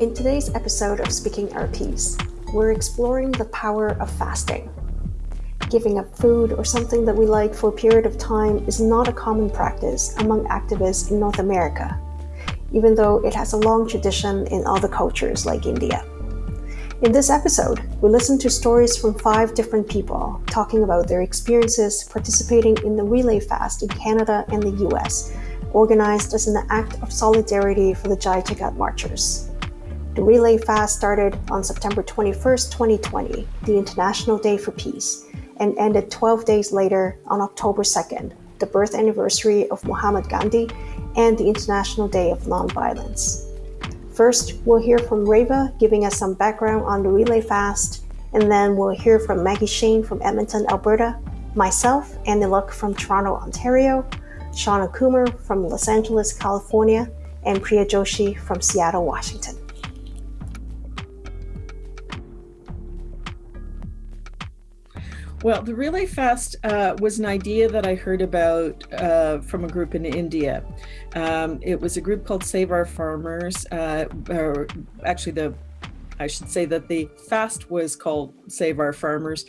In today's episode of Speaking Our Peace, we're exploring the power of fasting. Giving up food or something that we like for a period of time is not a common practice among activists in North America, even though it has a long tradition in other cultures like India. In this episode, we listen to stories from five different people talking about their experiences participating in the relay fast in Canada and the US organized as an act of solidarity for the Jai Jagat marchers. The Relay Fast started on September 21, 2020, the International Day for Peace, and ended 12 days later on October 2nd, the birth anniversary of Mahatma Gandhi and the International Day of Nonviolence. First, we'll hear from Reva giving us some background on the Relay Fast, and then we'll hear from Maggie Shane from Edmonton, Alberta, myself, Annie Luck from Toronto, Ontario, Shauna Coomer from Los Angeles, California, and Priya Joshi from Seattle, Washington. Well, the Relay Fast uh, was an idea that I heard about uh, from a group in India. Um, it was a group called Save Our Farmers, uh, or actually the I should say that the fast was called Save Our Farmers.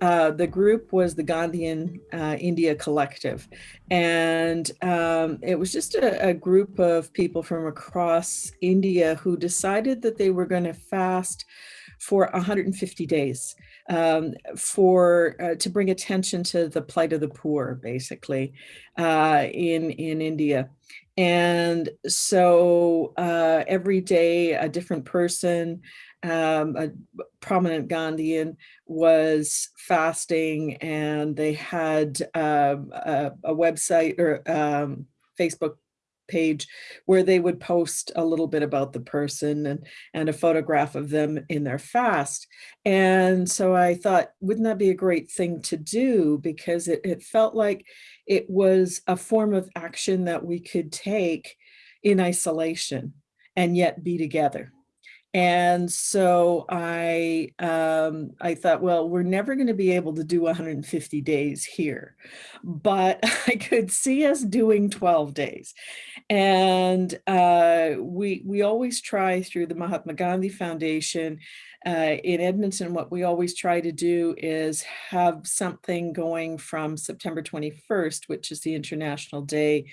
Uh, the group was the Gandhian uh, India Collective. And um, it was just a, a, group of people from across India who decided that they were going to fast for 150 days um, for uh, to bring attention to the plight of the poor, basically, uh, in in India. And so uh, every day, a different person, um, a prominent Gandhian, was fasting, and they had um, a, a, website or um, Facebook page where they would post a little bit about the person and, and a photograph of them in their fast. And so I thought, wouldn't that be a great thing to do? Because it, it felt like it was a form of action that we could take in isolation and yet be together. And so I, um, I thought, well, we're never going to be able to do 150 days here, but I could see us doing 12 days. And uh, we, we always try through the Mahatma Gandhi Foundation uh, in Edmonton, what we always try to do is have something going from September 21st, which is the International Day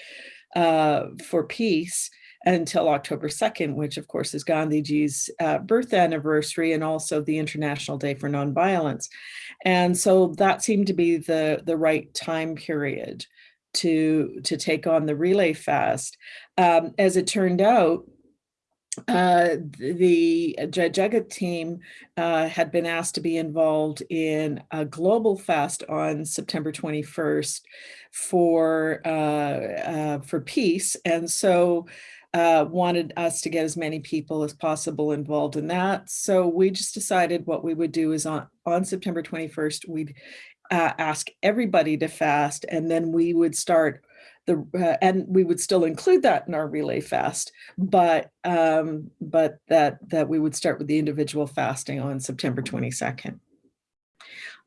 uh, for Peace, until October 2nd, which of course is Gandhiji's uh, birth anniversary and also the International Day for Nonviolence. And so that seemed to be the, the right time period to, to take on the relay fast. Um, as it turned out, uh, the Jai Jagat team uh, had been asked to be involved in a global fast on September 21st for uh, uh, for peace, and so uh, wanted us to get as many people as possible involved in that. So we just decided what we would do is on, on September 21st, we'd uh, ask everybody to fast and then we would start the, uh, and we would still include that in our relay fast, but um, but that that we would start with the individual fasting on September 22nd.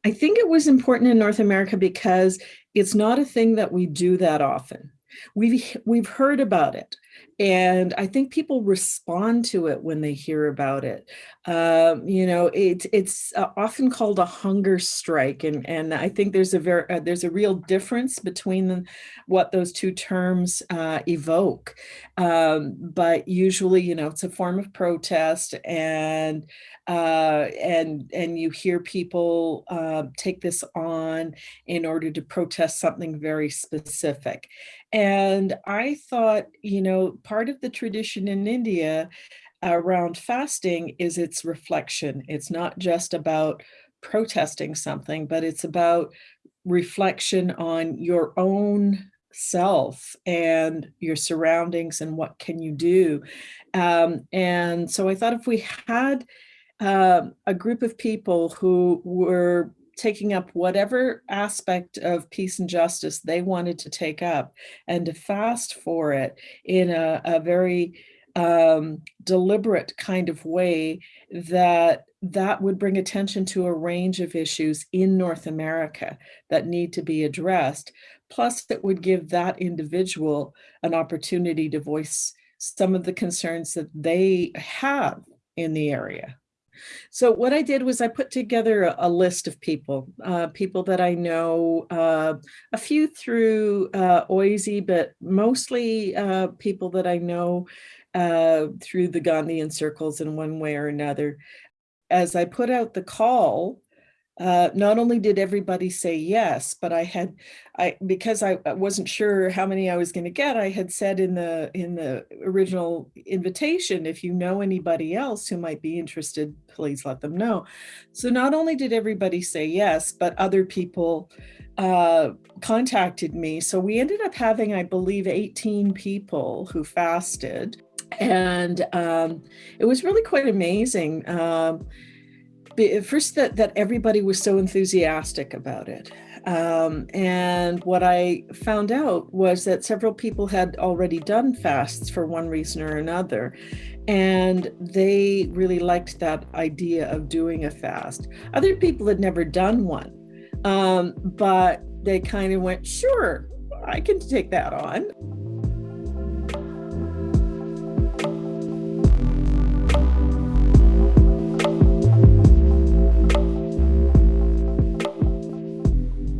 I think it was important in North America because it's not a thing that we do that often. We've, we've heard about it. And I think people respond to it when they hear about it. Um, you know, it, it's uh, often called a hunger strike. And, and I think there's a very, uh, there's a real difference between the, what those two terms uh, evoke. Um, but usually, you know, it's a form of protest and uh, and and you hear people uh, take this on in order to protest something very specific. And I thought, you know, part of the tradition in India around fasting is its reflection. It's not just about protesting something, but it's about reflection on your own self and your surroundings and what can you do. Um, and so I thought if we had uh, a group of people who were taking up whatever aspect of peace and justice they wanted to take up and to fast for it in a, a very um, deliberate kind of way that that would bring attention to a range of issues in North America that need to be addressed. Plus, it would give that individual an opportunity to voice some of the concerns that they have in the area. So what I did was I put together a, a list of people, uh, people that I know, uh, a few through uh, OISE, but mostly uh, people that I know uh, through the Gandhian circles in one way or another. As I put out the call, uh, not only did everybody say yes, but I had, I because I wasn't sure how many I was going to get, I had said in the in the original invitation, if you know anybody else who might be interested, please let them know. So not only did everybody say yes, but other people uh, contacted me. So we ended up having, I believe, 18 people who fasted. And um, it was really quite amazing. Um, first that, that everybody was so enthusiastic about it. Um, and what I found out was that several people had already done fasts for one reason or another. And they really liked that idea of doing a fast. Other people had never done one, um, but they kind of went, sure, I can take that on.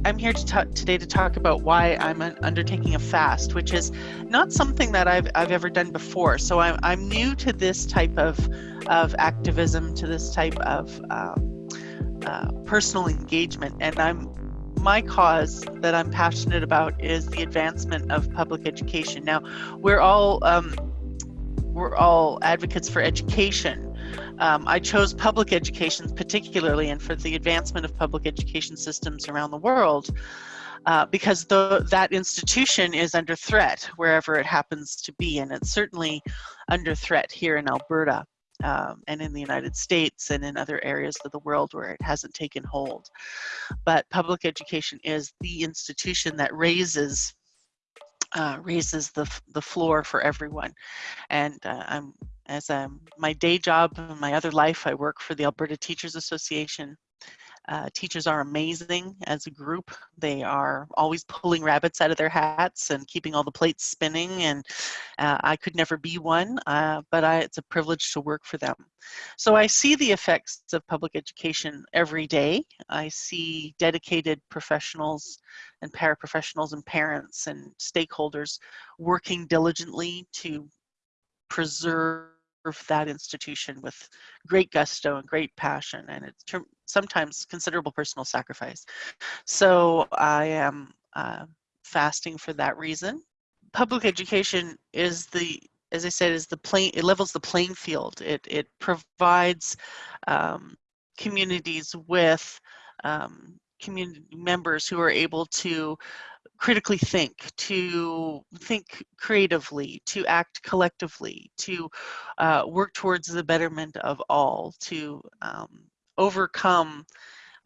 I'm here to talk today to talk about why I'm undertaking a fast, which is not something that I've, I've ever done before. So I'm, I'm new to this type of, of activism, to this type of um, uh, personal engagement. And I'm my cause that I'm passionate about is the advancement of public education. Now, we're all um, we're all advocates for education, um, I chose public education particularly and for the advancement of public education systems around the world uh, because the, that institution is under threat wherever it happens to be and it's certainly under threat here in Alberta. Um, and in the United States and in other areas of the world where it hasn't taken hold. But public education is the institution that raises uh, raises the, the floor for everyone. And uh, I'm as a, my day job, and my other life, I work for the Alberta Teachers Association. Uh, teachers are amazing as a group. They are always pulling rabbits out of their hats and keeping all the plates spinning. And uh, I could never be one, uh, but I, it's a privilege to work for them. So I see the effects of public education every day. I see dedicated professionals and paraprofessionals and parents and stakeholders working diligently to preserve that institution with great gusto and great passion and it's sometimes considerable personal sacrifice. So I am uh, fasting for that reason. Public education is the, as I said, is the plane, it levels the playing field. It, it provides um, communities with um, community members who are able to critically think, to think creatively, to act collectively, to uh, work towards the betterment of all, to um, overcome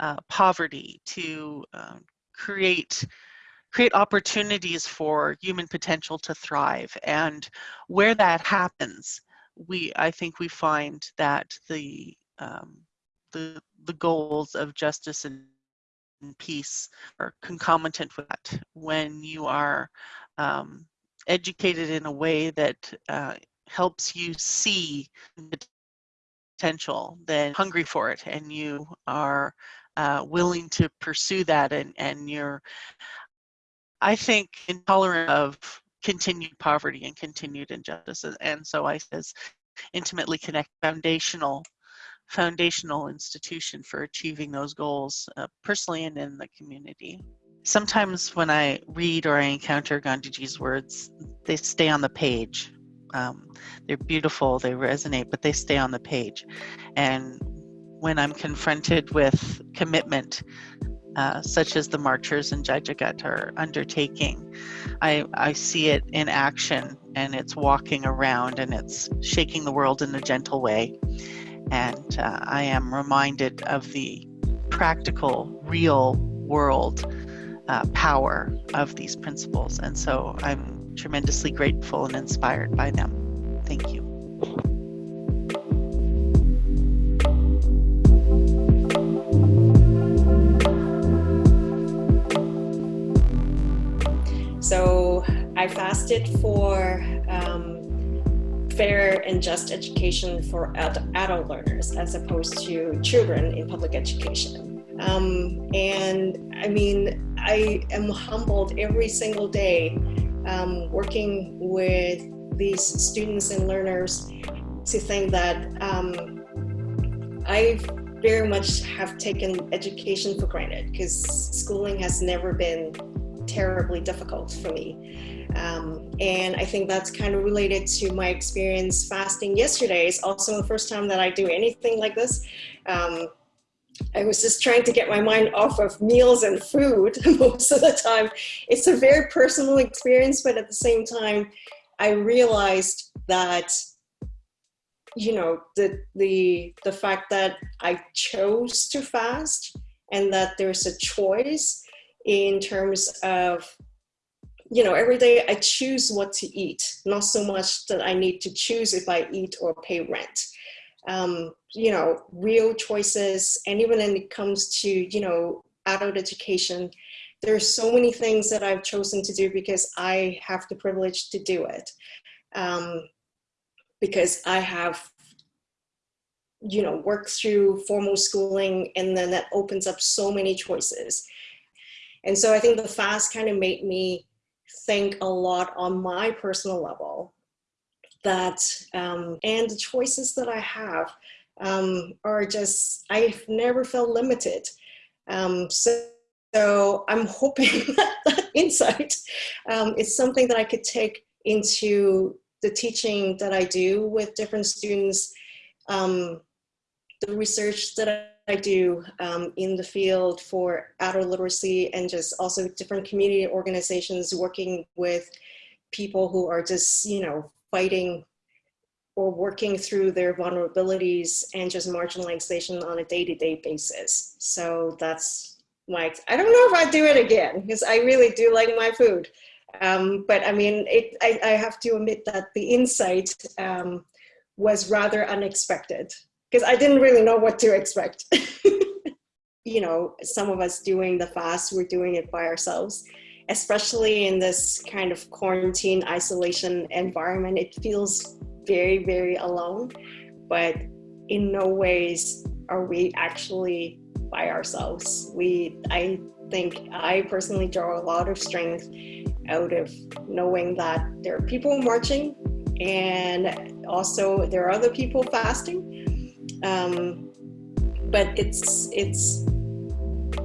uh, poverty, to uh, create create opportunities for human potential to thrive. And where that happens, we I think we find that the um, the the goals of justice and peace or concomitant with that when you are um, educated in a way that uh, helps you see the potential, then hungry for it and you are uh, willing to pursue that and, and you're, I think, intolerant of continued poverty and continued injustice. And so I says intimately connect foundational foundational institution for achieving those goals uh, personally and in the community. Sometimes when I read or I encounter Gandhiji's words, they stay on the page. Um, they're beautiful, they resonate, but they stay on the page. And when I'm confronted with commitment, uh, such as the marchers in Jai Jagat are undertaking, I, I see it in action and it's walking around and it's shaking the world in a gentle way and uh, I am reminded of the practical, real world uh, power of these principles. And so I'm tremendously grateful and inspired by them. Thank you. So I fasted for fair and just education for ad adult learners as opposed to children in public education. Um, and I mean, I am humbled every single day um, working with these students and learners to think that um, I very much have taken education for granted because schooling has never been terribly difficult for me. Um, and I think that's kind of related to my experience fasting yesterday. It's also the first time that I do anything like this. Um, I was just trying to get my mind off of meals and food most of the time. It's a very personal experience, but at the same time, I realized that you know the the the fact that I chose to fast and that there's a choice in terms of you know every day I choose what to eat not so much that I need to choose if I eat or pay rent. Um, you know real choices and even when it comes to you know adult education there's so many things that I've chosen to do because I have the privilege to do it. Um, because I have you know worked through formal schooling and then that opens up so many choices and so I think the fast kind of made me think a lot on my personal level that um, and the choices that I have um, are just I've never felt limited. Um, so so I'm hoping that, that insight um, is something that I could take into the teaching that I do with different students, um, the research that I do um, in the field for adult literacy and just also different community organizations working with people who are just, you know, fighting or working through their vulnerabilities and just marginalization on a day-to-day -day basis. So that's like, I don't know if I'd do it again because I really do like my food. Um, but I mean, it, I, I, have to admit that the insight um, was rather unexpected because I didn't really know what to expect. you know, some of us doing the fast, we're doing it by ourselves, especially in this kind of quarantine isolation environment. It feels very, very alone, but in no ways are we actually by ourselves. We, I think I personally draw a lot of strength out of knowing that there are people marching and also there are other people fasting. Um, but it's, it's,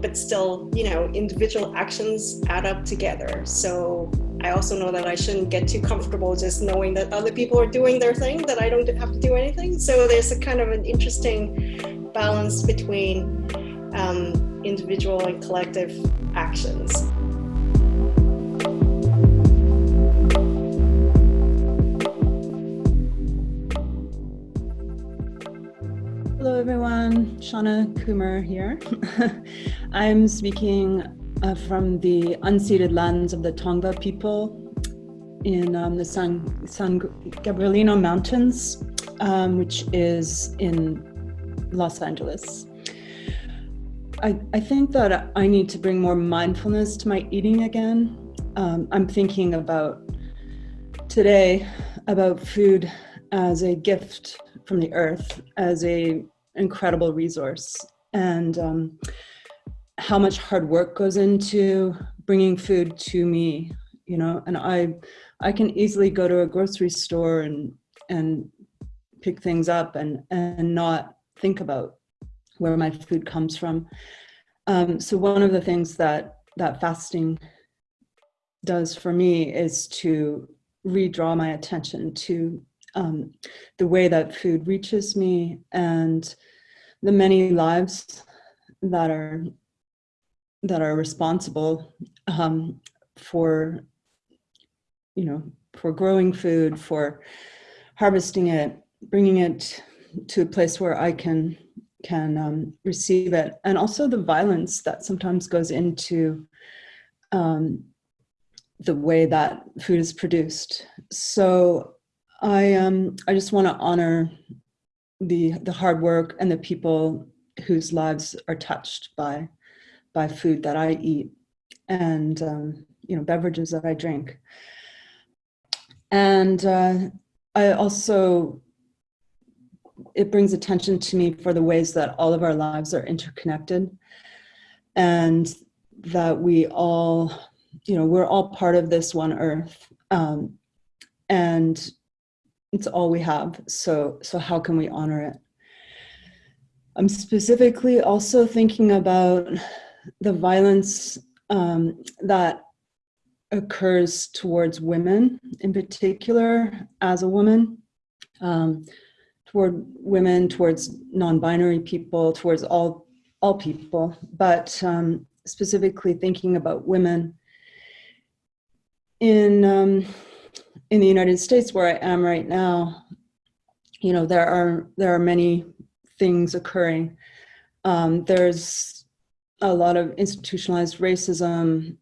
but still, you know, individual actions add up together. So I also know that I shouldn't get too comfortable just knowing that other people are doing their thing, that I don't have to do anything. So there's a kind of an interesting balance between um, individual and collective actions. Everyone, Shauna Kumar here. I'm speaking uh, from the unceded lands of the Tongva people in um, the San, San Gabrielino Mountains, um, which is in Los Angeles. I, I think that I need to bring more mindfulness to my eating again. Um, I'm thinking about today about food as a gift from the earth, as a incredible resource, and um, how much hard work goes into bringing food to me, you know, and I, I can easily go to a grocery store and, and pick things up and, and not think about where my food comes from. Um, so one of the things that that fasting does for me is to redraw my attention to um, the way that food reaches me and the many lives that are that are responsible um, for you know for growing food for harvesting it bringing it to a place where I can can um, receive it and also the violence that sometimes goes into um, the way that food is produced. So I, um, I just want to honor the, the hard work and the people whose lives are touched by, by food that I eat and um, you know beverages that I drink. And uh, I also, it brings attention to me for the ways that all of our lives are interconnected and that we all, you know, we're all part of this one earth. Um, and it's all we have. So, so how can we honor it? I'm specifically also thinking about the violence um, that occurs towards women in particular as a woman, um, toward women, towards non-binary people, towards all, all people, but um, specifically thinking about women in, um, in the United States where I am right now, you know, there are, there are many things occurring. Um, there's a lot of institutionalized racism.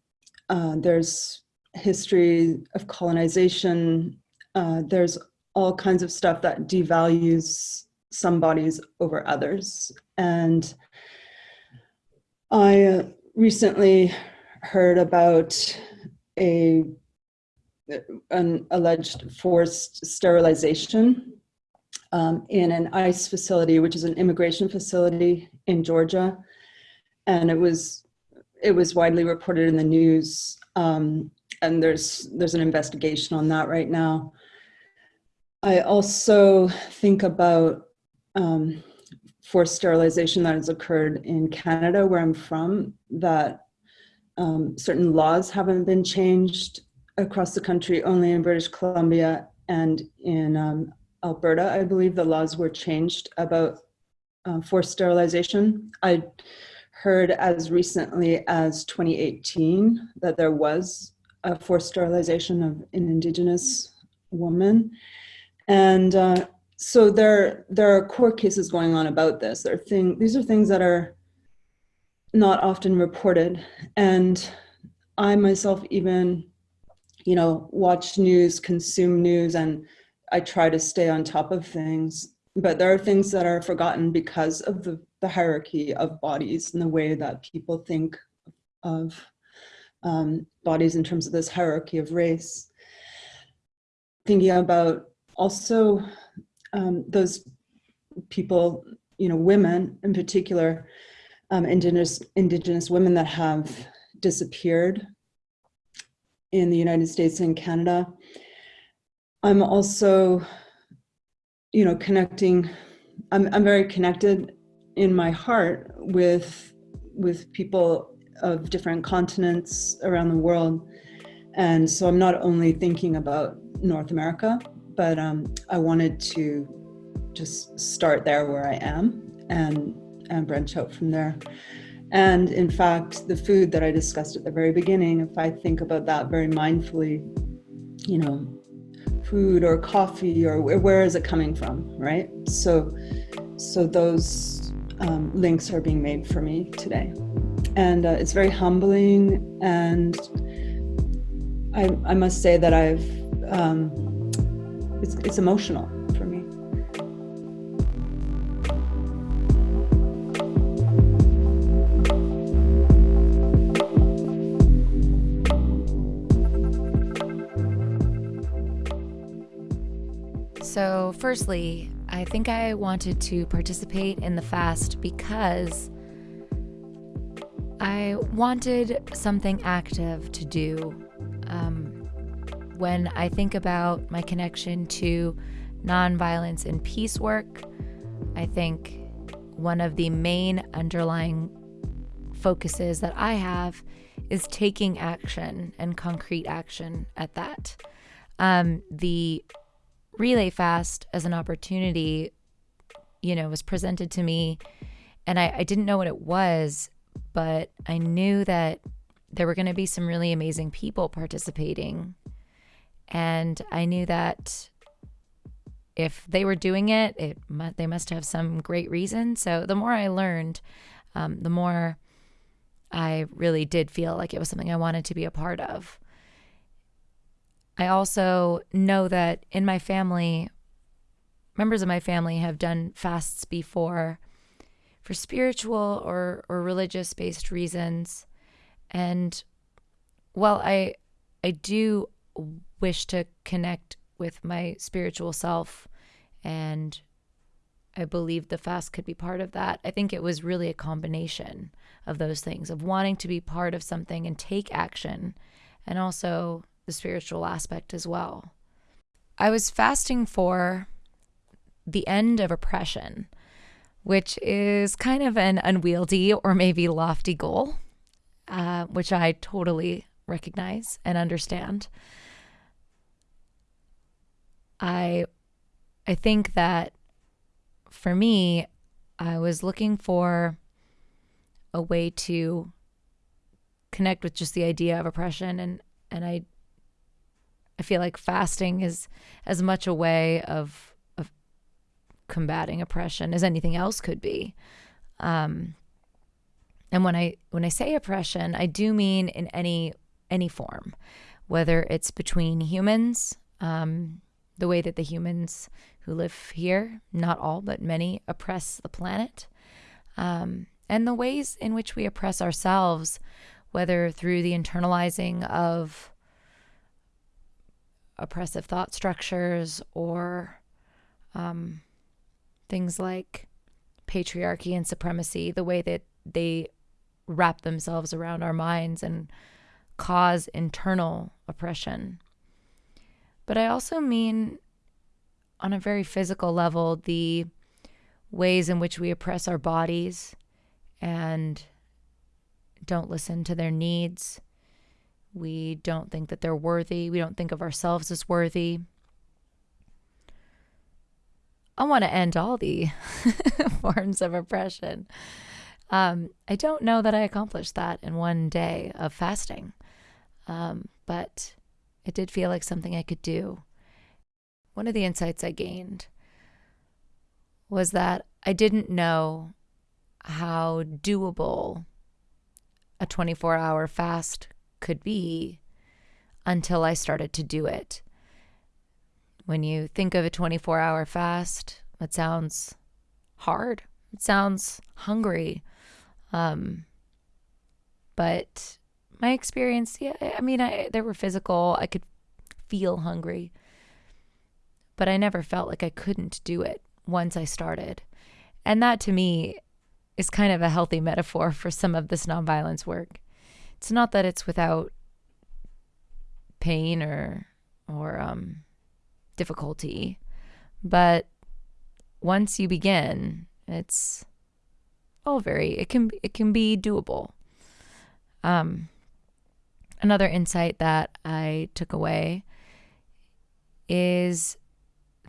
Uh, there's history of colonization. Uh, there's all kinds of stuff that devalues some bodies over others. And I recently heard about a an alleged forced sterilization um, in an ICE facility, which is an immigration facility in Georgia. And it was, it was widely reported in the news. Um, and there's, there's an investigation on that right now. I also think about um, forced sterilization that has occurred in Canada, where I'm from, that um, certain laws haven't been changed across the country, only in British Columbia and in um, Alberta, I believe the laws were changed about uh, forced sterilization. I heard as recently as 2018 that there was a forced sterilization of an Indigenous woman. And uh, so there, there are court cases going on about this. There are thing, these are things that are not often reported. And I myself even, you know, watch news, consume news, and I try to stay on top of things, but there are things that are forgotten because of the, the hierarchy of bodies and the way that people think of um, bodies in terms of this hierarchy of race. Thinking about also um, those people, you know, women in particular, um, indigenous, indigenous women that have disappeared in the United States and Canada I'm also, you know, connecting, I'm, I'm very connected in my heart with, with people of different continents around the world. And so I'm not only thinking about North America, but um, I wanted to just start there where I am and, and branch out from there. And in fact, the food that I discussed at the very beginning, if I think about that very mindfully, you know, food or coffee or where is it coming from, right? So, so those um, links are being made for me today. And uh, it's very humbling and I, I must say that I've, um, it's, it's emotional. So, firstly, I think I wanted to participate in the fast because I wanted something active to do. Um, when I think about my connection to nonviolence and peace work, I think one of the main underlying focuses that I have is taking action and concrete action at that. Um, the relay fast as an opportunity, you know, was presented to me. And I, I didn't know what it was, but I knew that there were going to be some really amazing people participating. And I knew that if they were doing it, it they must have some great reason. So the more I learned, um, the more I really did feel like it was something I wanted to be a part of. I also know that in my family, members of my family have done fasts before for spiritual or, or religious based reasons. And while I I do wish to connect with my spiritual self and I believe the fast could be part of that. I think it was really a combination of those things of wanting to be part of something and take action and also the spiritual aspect as well. I was fasting for the end of oppression, which is kind of an unwieldy or maybe lofty goal, uh, which I totally recognize and understand. I I think that for me, I was looking for a way to connect with just the idea of oppression and and I I feel like fasting is as much a way of of combating oppression as anything else could be. Um, and when I when I say oppression, I do mean in any any form, whether it's between humans, um, the way that the humans who live here, not all, but many, oppress the planet, um, and the ways in which we oppress ourselves, whether through the internalizing of oppressive thought structures or um, things like patriarchy and supremacy, the way that they wrap themselves around our minds and cause internal oppression. But I also mean, on a very physical level, the ways in which we oppress our bodies and don't listen to their needs. We don't think that they're worthy. We don't think of ourselves as worthy. I want to end all the forms of oppression. Um, I don't know that I accomplished that in one day of fasting, um, but it did feel like something I could do. One of the insights I gained was that I didn't know how doable a 24 hour fast could be until I started to do it. When you think of a 24 hour fast, it sounds hard, it sounds hungry. Um, but my experience, yeah, I mean, I, there were physical, I could feel hungry, but I never felt like I couldn't do it once I started. And that to me is kind of a healthy metaphor for some of this nonviolence work. It's not that it's without pain or or um, difficulty, but once you begin, it's all very it can it can be doable. Um, another insight that I took away is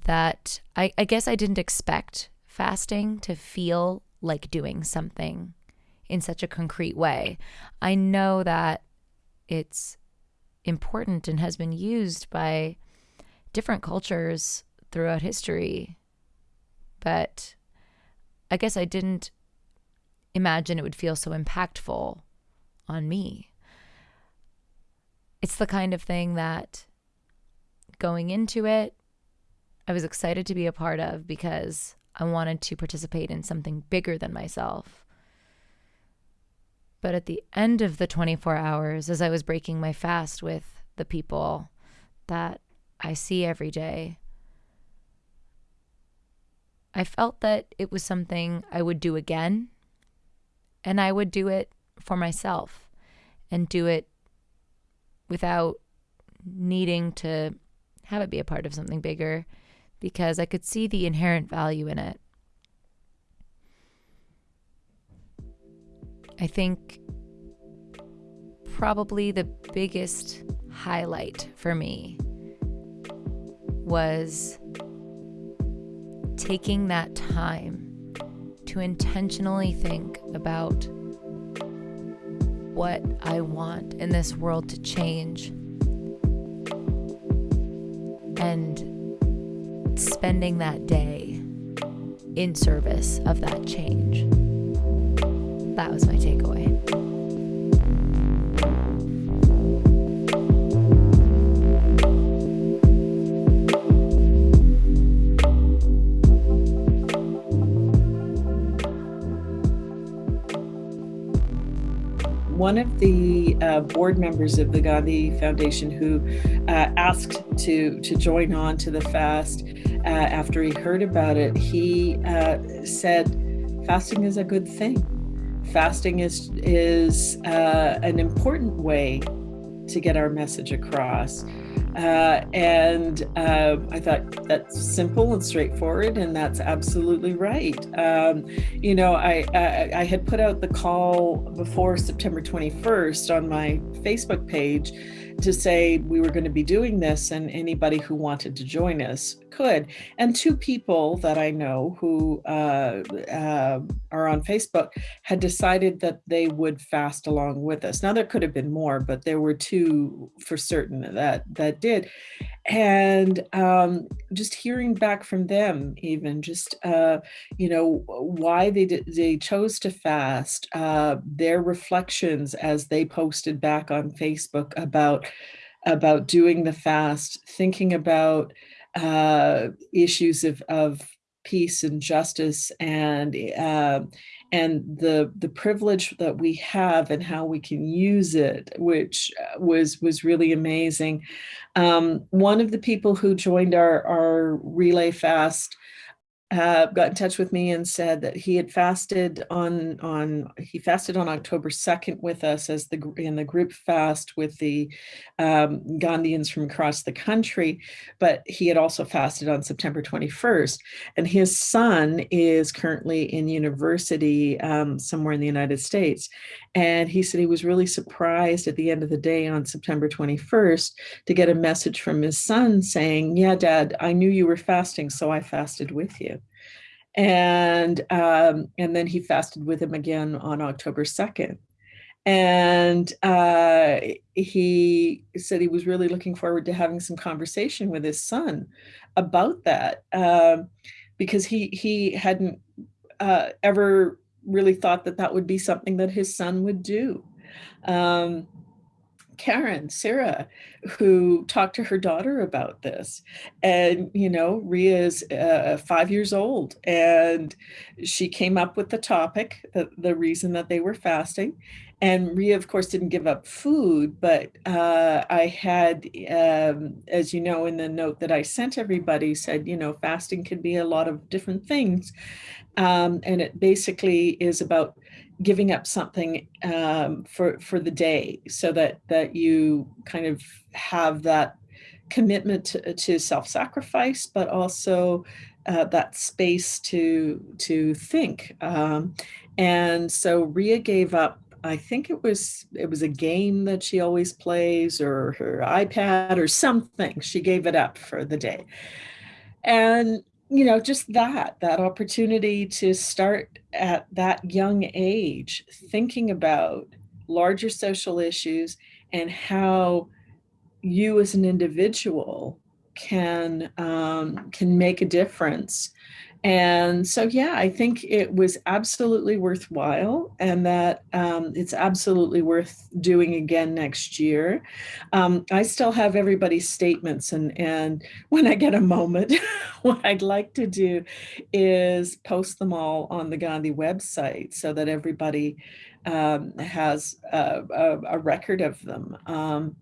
that I, I guess I didn't expect fasting to feel like doing something in such a concrete way. I know that it's important and has been used by different cultures throughout history, but I guess I didn't imagine it would feel so impactful on me. It's the kind of thing that going into it, I was excited to be a part of because I wanted to participate in something bigger than myself. But at the end of the 24 hours, as I was breaking my fast with the people that I see every day, I felt that it was something I would do again. And I would do it for myself and do it without needing to have it be a part of something bigger because I could see the inherent value in it. I think probably the biggest highlight for me was taking that time to intentionally think about what I want in this world to change and spending that day in service of that change. That was my takeaway. one of the uh, board members of the Gandhi Foundation who uh, asked to to join on to the fast uh, after he heard about it, he uh, said, "Fasting is a good thing. Fasting is is uh, an important way to get our message across." Uh, and uh, I thought that's simple and straightforward, and that's absolutely right. Um, you know, I, I, I had put out the call before September 21st on my Facebook page to say we were going to be doing this, and anybody who wanted to join us could. And two people that I know who uh, uh, are on Facebook had decided that they would fast along with us. Now there could have been more, but there were two for certain that that did. And um, just hearing back from them, even just uh, you know why they did, they chose to fast, uh, their reflections as they posted back on Facebook about about doing the fast, thinking about uh, issues of, of peace and justice and uh, and the the privilege that we have and how we can use it, which uh, was was really amazing. Um, one of the people who joined our our relay fast uh, got in touch with me and said that he had fasted on on he fasted on October 2nd with us as the in the group fast with the um, Gandhians from across the country, but he had also fasted on September 21st. And his son is currently in university um, somewhere in the United States. And he said he was really surprised at the end of the day on September 21st to get a message from his son saying, yeah, dad, I knew you were fasting, so I fasted with you and um, and then he fasted with him again on October 2nd. And uh, he said he was really looking forward to having some conversation with his son about that um, because he he hadn't uh, ever really thought that that would be something that his son would do. Um, Karen, Sarah, who talked to her daughter about this. And, you know, Ria is uh, five years old and she came up with the topic, the, the reason that they were fasting. And Ria, of course, didn't give up food, but uh, I had, um, as you know, in the note that I sent everybody said, you know, fasting can be a lot of different things. Um, and it basically is about giving up something um, for for the day so that that you kind of have that commitment to, to self-sacrifice but also uh, that space to to think. Um, and so Ria gave up I think it was it was a game that she always plays or her iPad or something. She gave it up for the day. And you know, just that, that opportunity to start at that young age, thinking about larger social issues and how you as an individual can um, can make a difference and so, yeah, I think it was absolutely worthwhile and that um, it's absolutely worth doing again next year. Um, I still have everybody's statements and, and when I get a moment, what I'd like to do is post them all on the Gandhi website so that everybody um, has a, a, a, record of them because um,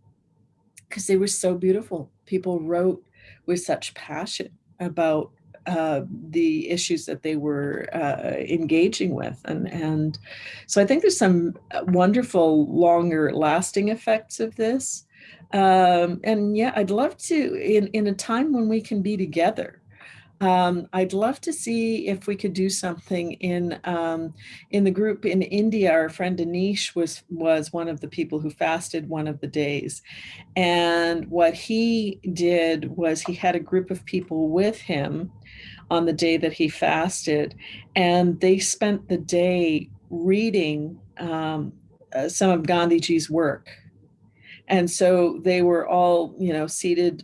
they were so beautiful. People wrote with such passion about uh, the issues that they were uh, engaging with. And, and so I think there's some wonderful longer lasting effects of this. Um, and yeah, I'd love to, in, in a time when we can be together, um, I'd love to see if we could do something in um, in the group in India. Our friend Anish was was one of the people who fasted one of the days, and what he did was he had a group of people with him on the day that he fasted, and they spent the day reading um, uh, some of Gandhiji's work. And so they were all, you know, seated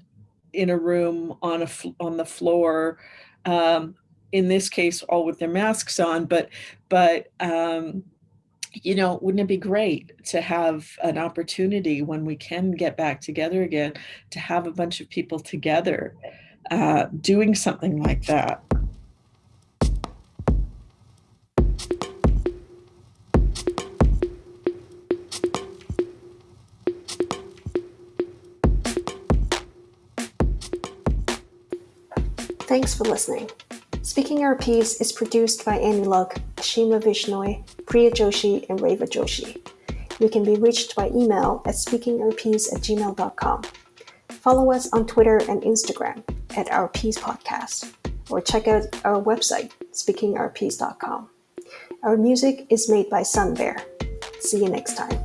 in a room on a on the floor um, in this case all with their masks on. But but um, you know wouldn't it be great to have an opportunity when we can get back together again to have a bunch of people together uh, doing something like that. Thanks for listening. Speaking Our Piece is produced by Annie Luck, Ashima Vishnoi, Priya Joshi, and Reva Joshi. You can be reached by email at speakingourpiece at gmail.com. Follow us on Twitter and Instagram at Our Peace Podcast, or check out our website, speakingourpeace.com. Our music is made by Sun Bear. See you next time.